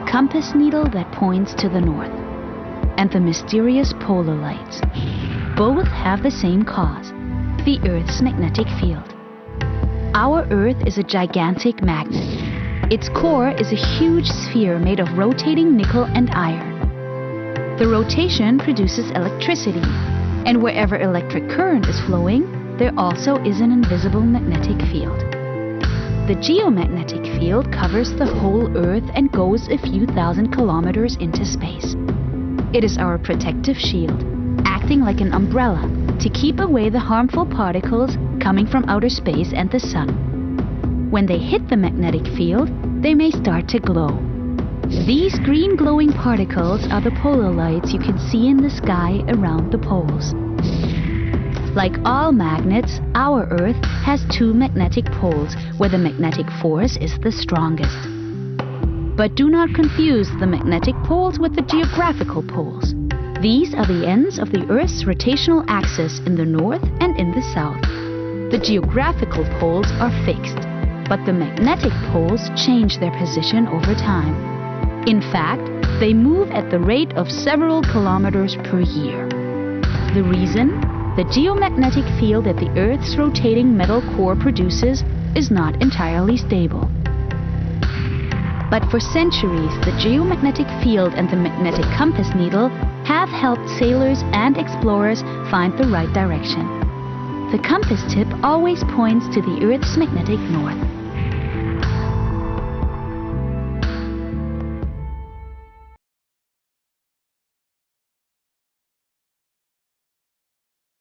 compass needle that points to the north, and the mysterious polar lights. Both have the same cause, the Earth's magnetic field. Our Earth is a gigantic magnet. Its core is a huge sphere made of rotating nickel and iron. The rotation produces electricity, and wherever electric current is flowing, there also is an invisible magnetic field. The geomagnetic field covers the whole Earth and goes a few thousand kilometers into space. It is our protective shield, acting like an umbrella to keep away the harmful particles coming from outer space and the sun. When they hit the magnetic field, they may start to glow. These green glowing particles are the polar lights you can see in the sky around the poles. Like all magnets, our Earth has two magnetic poles where the magnetic force is the strongest. But do not confuse the magnetic poles with the geographical poles. These are the ends of the Earth's rotational axis in the north and in the south. The geographical poles are fixed, but the magnetic poles change their position over time. In fact, they move at the rate of several kilometers per year. The reason? The geomagnetic field that the Earth's rotating metal core produces is not entirely stable. But for centuries, the geomagnetic field and the magnetic compass needle have helped sailors and explorers find the right direction. The compass tip always points to the Earth's magnetic north.